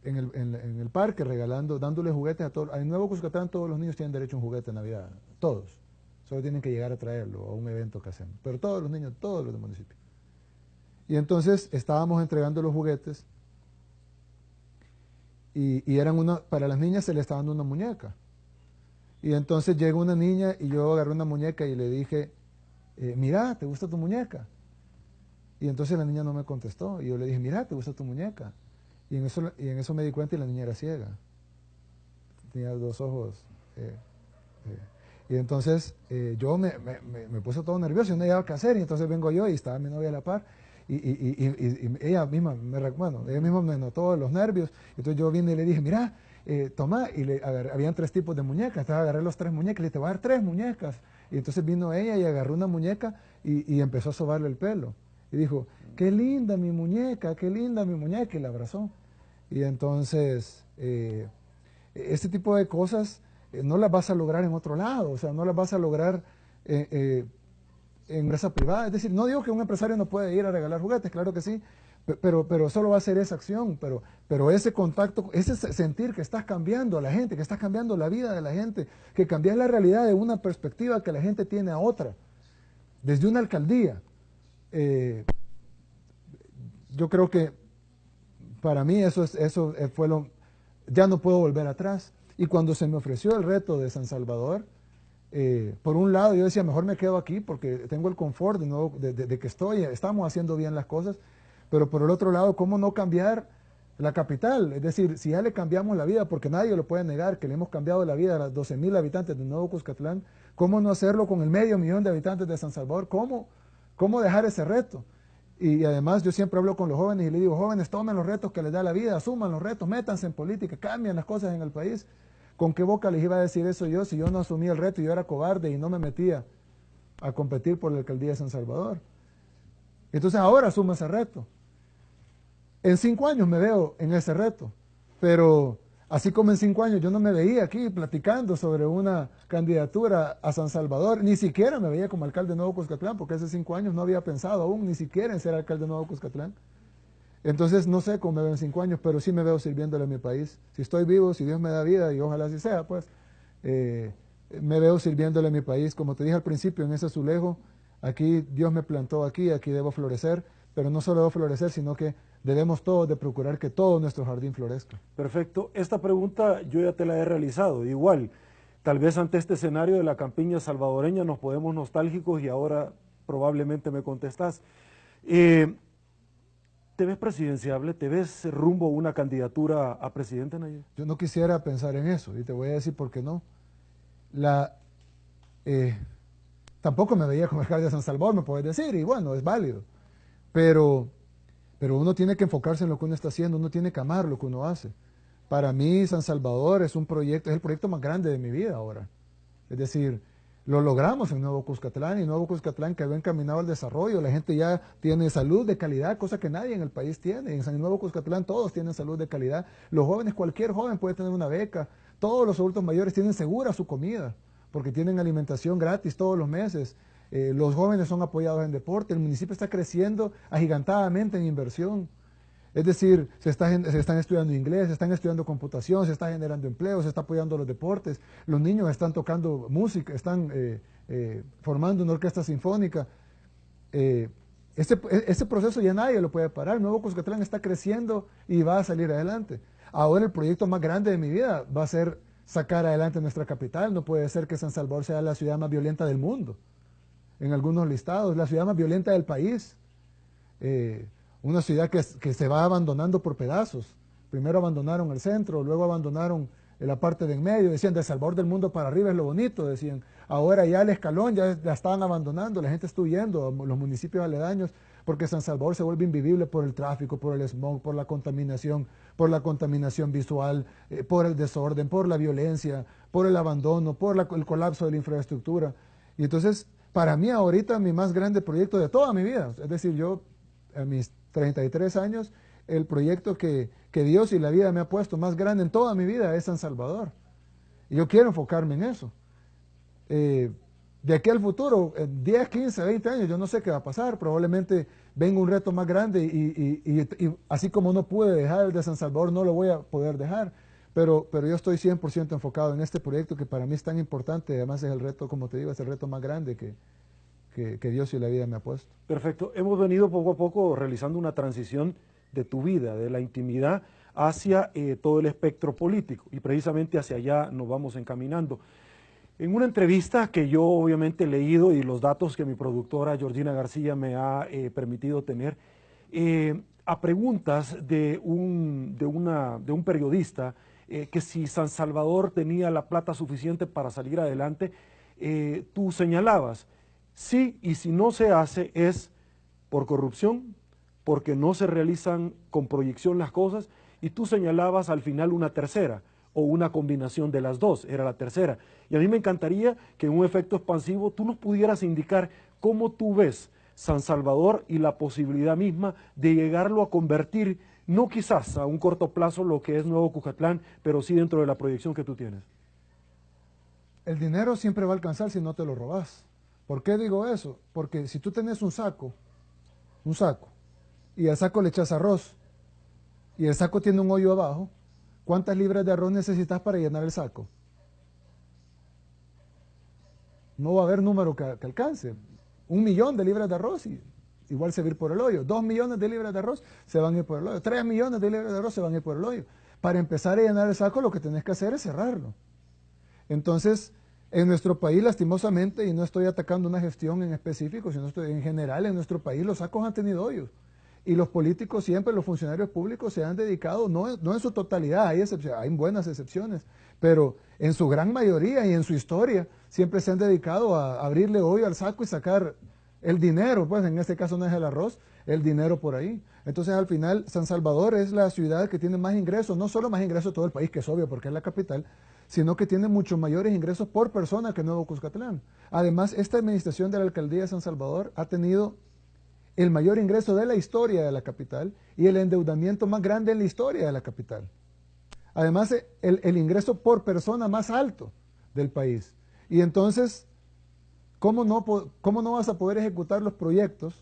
en, el, en, el, parque regalando, dándole juguetes a todos. En Nuevo Cuscatlán todos los niños tienen derecho a un juguete de Navidad, todos. Solo tienen que llegar a traerlo a un evento que hacemos. Pero todos los niños, todos los del municipio. Y entonces estábamos entregando los juguetes y, y, eran una, para las niñas se les estaba dando una muñeca. Y entonces llega una niña y yo agarré una muñeca y le dije, eh, mira, ¿te gusta tu muñeca? Y entonces la niña no me contestó. Y yo le dije, mira, ¿te gusta tu muñeca? Y en eso, y en eso me di cuenta y la niña era ciega. Tenía dos ojos. Eh, eh. Y entonces yo me, puse todo nervioso y no sabía qué hacer. Y entonces vengo yo y estaba mi novia a la par. Y, ella misma me, bueno, ella misma me notó los nervios. Entonces yo vine y le dije, mira, toma. Y le, habían tres tipos de muñecas. Entonces agarré los tres muñecas y le dije, te voy a dar tres muñecas. Y entonces vino ella y agarró una muñeca y, empezó a sobarle el pelo. Y dijo, qué linda mi muñeca, qué linda mi muñeca, y la abrazó. Y entonces, eh, este tipo de cosas eh, no las vas a lograr en otro lado, o sea, no las vas a lograr eh, en empresa privada. Es decir, no digo que un empresario no puede ir a regalar juguetes, claro que sí, pero, pero solo va a ser esa acción, pero, pero ese contacto, ese sentir que estás cambiando a la gente, que estás cambiando la vida de la gente, que cambias la realidad de una perspectiva que la gente tiene a otra, desde una alcaldía. Eh, yo creo que para mí eso, es, eso fue lo, ya no puedo volver atrás. Y cuando se me ofreció el reto de San Salvador, eh, por un lado yo decía, mejor me quedo aquí porque tengo el confort de, nuevo, de que estoy, estamos haciendo bien las cosas, pero por el otro lado, ¿cómo no cambiar la capital? Es decir, si ya le cambiamos la vida, porque nadie lo puede negar, que le hemos cambiado la vida a las 12 mil habitantes de Nuevo Cuscatlán, ¿cómo no hacerlo con el medio millón de habitantes de San Salvador? ¿Cómo, cómo dejar ese reto? Y, además yo siempre hablo con los jóvenes y les digo, jóvenes, tomen los retos que les da la vida, asuman los retos, métanse en política, cambien las cosas en el país. ¿Con qué boca les iba a decir eso yo si yo no asumí el reto y yo era cobarde y no me metía a competir por la alcaldía de San Salvador? Entonces ahora asumo ese reto. En cinco años me veo en ese reto, pero así como en cinco años yo no me veía aquí platicando sobre una candidatura a San Salvador, ni siquiera me veía como alcalde de Nuevo Cuscatlán, porque hace cinco años no había pensado aún ni siquiera en ser alcalde de Nuevo Cuscatlán. Entonces no sé cómo me veo en cinco años, pero sí me veo sirviéndole a mi país. Si estoy vivo, si Dios me da vida, y ojalá así sea, pues eh, me veo sirviéndole a mi país. Como te dije al principio, en ese azulejo, aquí Dios me plantó aquí, aquí debo florecer, pero no solo debo florecer, sino que debemos todos de procurar que todo nuestro jardín florezca. Perfecto. Esta pregunta yo ya te la he realizado. Igual, tal vez ante este escenario de la campiña salvadoreña nos podemos nostálgicos y ahora probablemente me contestás. Eh, ¿Te ves presidenciable? ¿Te ves rumbo a una candidatura a presidente, Nayib? Yo no quisiera pensar en eso y te voy a decir por qué no. La, eh, tampoco me veía como alcalde de San Salvador, me puedes decir, y bueno, es válido. Pero pero uno tiene que enfocarse en lo que uno está haciendo, uno tiene que amar lo que uno hace. Para mí, San Salvador es un proyecto, es el proyecto más grande de mi vida ahora. Es decir, lo logramos en Nuevo Cuscatlán y Nuevo Cuscatlán quedó encaminado al desarrollo. La gente ya tiene salud de calidad, cosa que nadie en el país tiene. En San Nuevo Cuscatlán todos tienen salud de calidad. Los jóvenes, cualquier joven puede tener una beca. Todos los adultos mayores tienen segura su comida porque tienen alimentación gratis todos los meses. Eh, los jóvenes son apoyados en deporte, el municipio está creciendo agigantadamente en inversión. Es decir, se, están estudiando inglés, se están estudiando computación, se está generando empleo, se está apoyando los deportes, los niños están tocando música, están eh, eh, formando una orquesta sinfónica. ese, ese, proceso ya nadie lo puede parar. Nuevo Cuscatlán está creciendo y va a salir adelante. Ahora el proyecto más grande de mi vida va a ser sacar adelante nuestra capital. No puede ser que San Salvador sea la ciudad más violenta del mundo en algunos listados, la ciudad más violenta del país, eh, una ciudad que, se va abandonando por pedazos. Primero abandonaron el centro, luego abandonaron la parte de en medio, decían de Salvador del mundo para arriba es lo bonito, decían. Ahora ya el escalón ya la estaban abandonando, la gente está huyendo, los municipios aledaños, porque San Salvador se vuelve invivible por el tráfico, por el smog, por la contaminación, por la contaminación visual, eh, por el desorden, por la violencia, por el abandono, por el colapso de la infraestructura. Y entonces para mí ahorita mi más grande proyecto de toda mi vida, es decir, yo a mis 33 años, el proyecto que, Dios y la vida me ha puesto más grande en toda mi vida es San Salvador. Y yo quiero enfocarme en eso. Eh, de aquí al futuro, en 10, 15, 20 años, yo no sé qué va a pasar, probablemente venga un reto más grande y así como no pude dejar el de San Salvador, no lo voy a poder dejar. Pero, pero yo estoy 100% enfocado en este proyecto que para mí es tan importante, además es el reto, como te digo, es el reto más grande que, que, Dios y la vida me ha puesto. Perfecto. Hemos venido poco a poco realizando una transición de tu vida, de la intimidad hacia eh, todo el espectro político y precisamente hacia allá nos vamos encaminando. En una entrevista que yo obviamente he leído y los datos que mi productora Georgina García me ha eh, permitido tener, eh, a preguntas de un, de, una, de un periodista eh, que si San Salvador tenía la plata suficiente para salir adelante, eh, tú señalabas, sí, y si no se hace es por corrupción, porque no se realizan con proyección las cosas, y tú señalabas al final una tercera, o una combinación de las dos, era la tercera. Y a mí me encantaría que en un efecto expansivo tú nos pudieras indicar cómo tú ves San Salvador y la posibilidad misma de llegarlo a convertir no quizás a un corto plazo lo que es Nuevo Cujatlán, pero sí dentro de la proyección que tú tienes. El dinero siempre va a alcanzar si no te lo robas. ¿Por qué digo eso? Porque si tú tenés un saco, un saco, y al saco le echas arroz, y el saco tiene un hoyo abajo, ¿cuántas libras de arroz necesitas para llenar el saco? No va a haber número que, que alcance. Un millón de libras de arroz y igual se va a ir por el hoyo. Dos millones de libras de arroz se van a ir por el hoyo. Tres millones de libras de arroz se van a ir por el hoyo. Para empezar a llenar el saco lo que tenés que hacer es cerrarlo. Entonces, en nuestro país, lastimosamente, y no estoy atacando una gestión en específico, sino en general en nuestro país los sacos han tenido hoyos. Y los políticos siempre, los funcionarios públicos se han dedicado, no, no en su totalidad, hay, hay buenas excepciones, pero en su gran mayoría y en su historia siempre se han dedicado a abrirle hoyo al saco y sacar el dinero, pues en este caso no es el arroz, el dinero por ahí. Entonces al final San Salvador es la ciudad que tiene más ingresos, no solo más ingresos de todo el país, que es obvio porque es la capital, sino que tiene muchos mayores ingresos por persona que Nuevo Cuscatlán. Además, esta administración de la alcaldía de San Salvador ha tenido el mayor ingreso de la historia de la capital y el endeudamiento más grande en la historia de la capital. Además, el, el ingreso por persona más alto del país. Y entonces, ¿cómo no, ¿cómo no vas a poder ejecutar los proyectos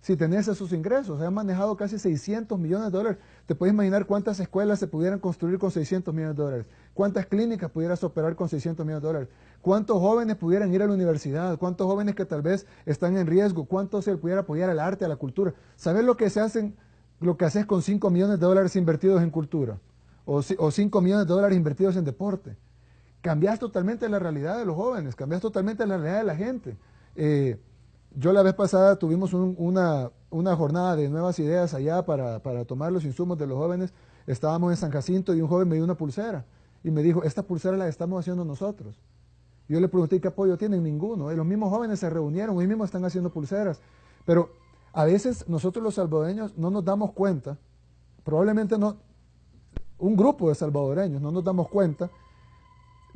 si tenés esos ingresos? Se han manejado casi 600 millones de dólares. ¿Te puedes imaginar cuántas escuelas se pudieran construir con 600 millones de dólares? ¿Cuántas clínicas pudieras operar con 600 millones de dólares? ¿Cuántos jóvenes pudieran ir a la universidad? ¿Cuántos jóvenes que tal vez están en riesgo? ¿Cuántos se pudiera apoyar al arte, a la cultura? ¿Sabes lo que se hacen, lo que haces con 5 millones de dólares invertidos en cultura? O, o 5 millones de dólares invertidos en deporte. Cambias totalmente la realidad de los jóvenes, cambias totalmente la realidad de la gente. Eh, yo la vez pasada tuvimos una, una, jornada de nuevas ideas allá para, para, tomar los insumos de los jóvenes. Estábamos en San Jacinto y un joven me dio una pulsera y me dijo, esta pulsera la estamos haciendo nosotros. Yo le pregunté qué apoyo tienen, ninguno. Los mismos jóvenes se reunieron, hoy mismo están haciendo pulseras. Pero a veces nosotros los salvadoreños no nos damos cuenta, probablemente no, un grupo de salvadoreños no nos damos cuenta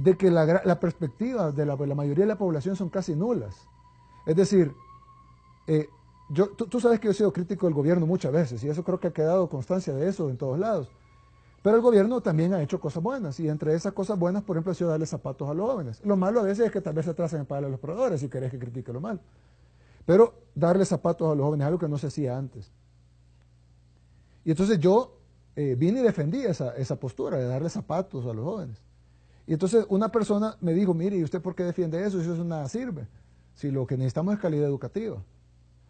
de que la, perspectiva de la, mayoría de la población son casi nulas. Es decir, eh, tú, sabes que yo he sido crítico del gobierno muchas veces y eso creo que ha quedado constancia de eso en todos lados. Pero el gobierno también ha hecho cosas buenas y entre esas cosas buenas, por ejemplo, ha sido darle zapatos a los jóvenes. Lo malo a veces es que tal vez se atrasen en pagar a los proveedores si querés que critique lo malo. Pero darle zapatos a los jóvenes es algo que no se hacía antes. Y entonces yo eh, vine y defendí esa, esa postura de darle zapatos a los jóvenes. Y entonces una persona me dijo, mire, ¿y usted por qué defiende eso? Eso nada sirve. Si lo que necesitamos es calidad educativa.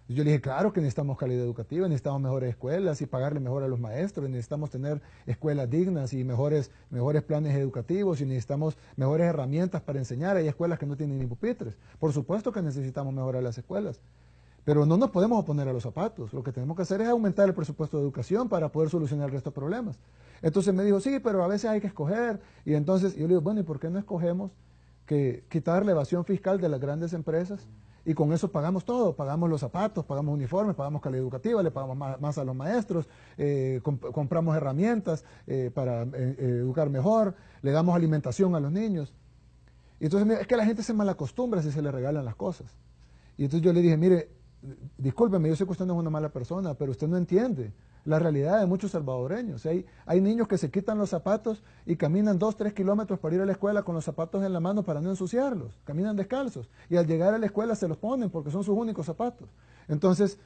Yo le dije, claro que necesitamos calidad educativa, necesitamos mejores escuelas y pagarle mejor a los maestros, necesitamos tener escuelas dignas y mejores, mejores planes educativos y necesitamos mejores herramientas para enseñar. Hay escuelas que no tienen ni pupitres. Por supuesto que necesitamos mejorar las escuelas. Pero no nos podemos oponer a los zapatos. Lo que tenemos que hacer es aumentar el presupuesto de educación para poder solucionar el resto de problemas. Entonces me dijo, sí, pero a veces hay que escoger. Y entonces yo le digo, bueno, ¿y por qué no escogemos que quitar la evasión fiscal de las grandes empresas? y con eso pagamos todo, pagamos los zapatos, pagamos uniformes, pagamos calidad educativa, le pagamos más, a los maestros, eh, compramos herramientas eh, para eh, educar mejor, le damos alimentación a los niños. Y entonces es que la gente se malacostumbra si se le regalan las cosas. Y entonces yo le dije, mire, discúlpeme, yo sé que usted no es una mala persona, pero usted no entiende la realidad de muchos salvadoreños. Hay, hay niños que se quitan los zapatos y caminan dos, tres kilómetros para ir a la escuela con los zapatos en la mano para no ensuciarlos. Caminan descalzos. Y al llegar a la escuela se los ponen porque son sus únicos zapatos. Entonces,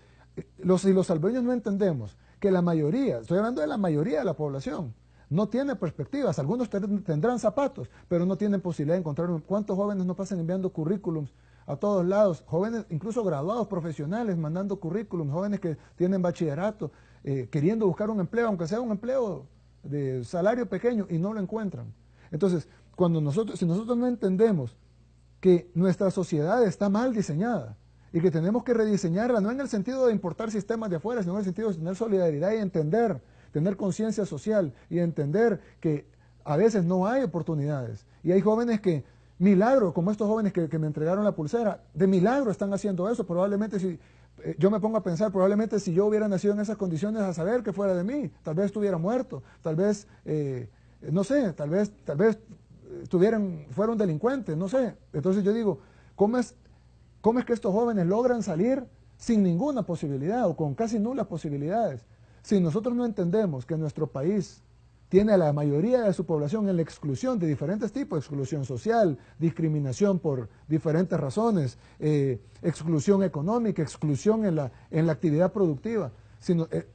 los, si los salvadoreños no entendemos que la mayoría, estoy hablando de la mayoría de la población, no tiene perspectivas. Algunos tendrán zapatos, pero no tienen posibilidad de encontrar. ¿Cuántos jóvenes no pasan enviando currículums a todos lados? Jóvenes, incluso graduados profesionales, mandando currículums, jóvenes que tienen bachillerato, eh, queriendo buscar un empleo, aunque sea un empleo de salario pequeño, y no lo encuentran. Entonces, cuando nosotros, si nosotros no entendemos que nuestra sociedad está mal diseñada y que tenemos que rediseñarla, no en el sentido de importar sistemas de afuera, sino en el sentido de tener solidaridad y entender, tener conciencia social y entender que a veces no hay oportunidades. Y hay jóvenes que, milagro, como estos jóvenes que, que me entregaron la pulsera, de milagro están haciendo eso. Probablemente si yo me pongo a pensar, probablemente si yo hubiera nacido en esas condiciones, a saber que fuera de mí, tal vez estuviera muerto, tal vez, eh, no sé, tal vez, tal vez estuvieran, fueron delincuentes, no sé. Entonces yo digo, ¿cómo es, ¿cómo es que estos jóvenes logran salir sin ninguna posibilidad o con casi nulas posibilidades? Si nosotros no entendemos que nuestro país tiene a la mayoría de su población en la exclusión de diferentes tipos, exclusión social, discriminación por diferentes razones, eh, exclusión económica, exclusión en la, en la actividad productiva, sino eh,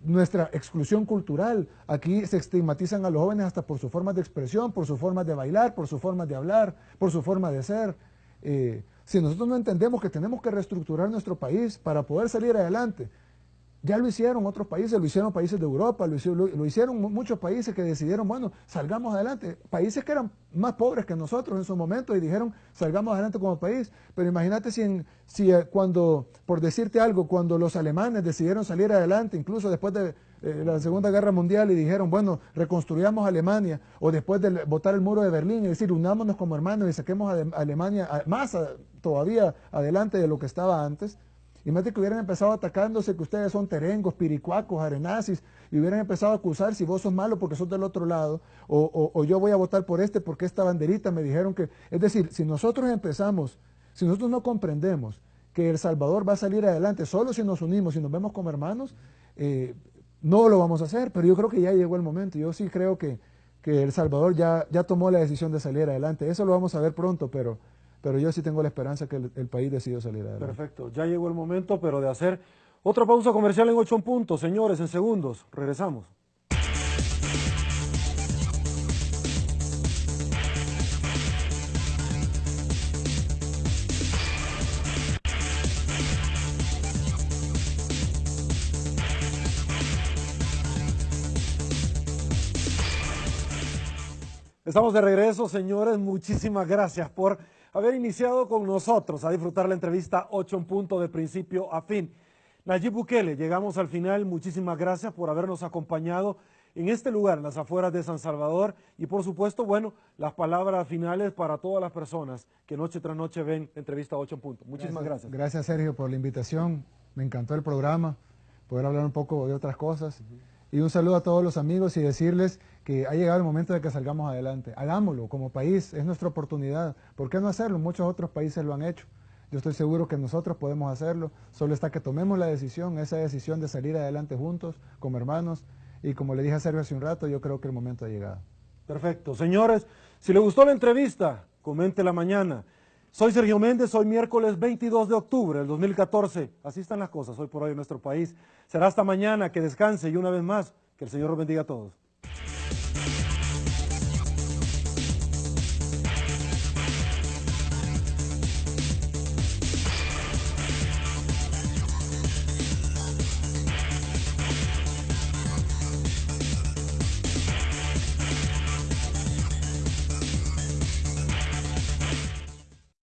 nuestra exclusión cultural. Aquí se estigmatizan a los jóvenes hasta por su forma de expresión, por su forma de bailar, por su forma de hablar, por su forma de ser. Eh, si nosotros no entendemos que tenemos que reestructurar nuestro país para poder salir adelante, ya lo hicieron otros países, lo hicieron países de Europa, lo hicieron, muchos países que decidieron, bueno, salgamos adelante. Países que eran más pobres que nosotros en su momento y dijeron, salgamos adelante como país. Pero imagínate si, si eh, cuando, por decirte algo, cuando los alemanes decidieron salir adelante, incluso después de eh, la Segunda Guerra Mundial y dijeron, bueno, reconstruyamos Alemania, o después de votar el muro de Berlín, es decir, unámonos como hermanos y saquemos a Alemania más todavía adelante de lo que estaba antes, Imagínate que hubieran empezado atacándose que ustedes son terengos, piricuacos, arenazis, y hubieran empezado a acusar si vos sos malo porque sos del otro lado, o, o yo voy a votar por este porque esta banderita me dijeron que... Es decir, si nosotros empezamos, si nosotros no comprendemos que El Salvador va a salir adelante solo si nos unimos y nos vemos como hermanos, eh, no lo vamos a hacer, pero yo creo que ya llegó el momento. Yo sí creo que, que El Salvador ya, ya tomó la decisión de salir adelante. Eso lo vamos a ver pronto, pero, pero yo sí tengo la esperanza que el, país decidió salir adelante. Perfecto, ya llegó el momento, pero de hacer otra pausa comercial en ocho puntos. Señores, en segundos, regresamos. Estamos de regreso, señores. Muchísimas gracias por haber iniciado con nosotros a disfrutar la entrevista 8 en punto de principio a fin. Nayib Bukele, llegamos al final. Muchísimas gracias por habernos acompañado en este lugar, en las afueras de San Salvador. Y por supuesto, bueno, las palabras finales para todas las personas que noche tras noche ven entrevista 8 en punto. Muchísimas gracias. Gracias, Sergio, por la invitación. Me encantó el programa, poder hablar un poco de otras cosas. Y un saludo a todos los amigos y decirles que ha llegado el momento de que salgamos adelante. Hagámoslo como país, es nuestra oportunidad. ¿Por qué no hacerlo? Muchos otros países lo han hecho. Yo estoy seguro que nosotros podemos hacerlo. Solo está que tomemos la decisión, esa decisión de salir adelante juntos, como hermanos. Y como le dije a Sergio hace un rato, yo creo que el momento ha llegado. Perfecto. Señores, si le gustó la entrevista, comente la mañana. Soy Sergio Méndez, hoy miércoles 22 de octubre del 2014. Así están las cosas hoy por hoy en nuestro país. Será hasta mañana, que descanse y una vez más, que el Señor los bendiga a todos.